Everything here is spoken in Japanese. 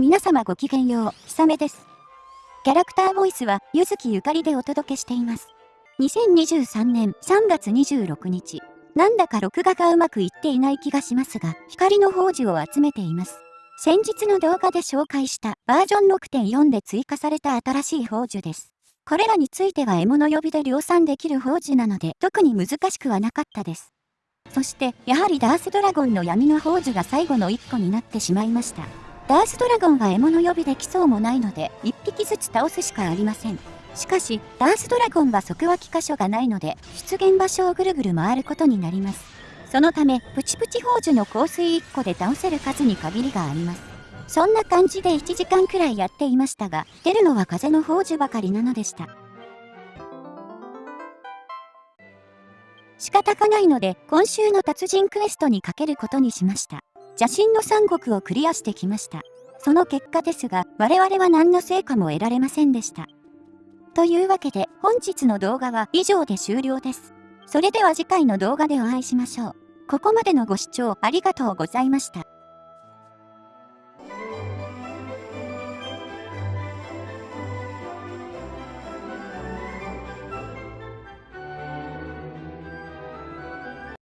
皆様ごきげんよう、ひさめです。キャラクターボイスは、ゆずきゆかりでお届けしています。2023年3月26日、なんだか録画がうまくいっていない気がしますが、光の宝珠を集めています。先日の動画で紹介したバージョン6.4で追加された新しい宝珠です。これらについては獲物呼びで量産できる宝珠なので特に難しくはなかったです。そして、やはりダースドラゴンの闇の宝珠が最後の1個になってしまいました。ダースドラゴンは獲物呼びできそうもないので、1匹ずつ倒すしかありません。しかし、ダースドラゴンは即脇箇所がないので、出現場所をぐるぐる回ることになります。そのため、プチプチ宝珠の香水1個で倒せる数に限りがあります。そんな感じで1時間くらいやっていましたが、出るのは風の宝珠ばかりなのでした。仕方がないので、今週の達人クエストにかけることにしました。邪神の三国をクリアしてきました。その結果ですが、我々は何の成果も得られませんでした。というわけで、本日の動画は以上で終了です。それでは次回の動画でお会いしましょう。ここまでのご視聴ありがとうございました。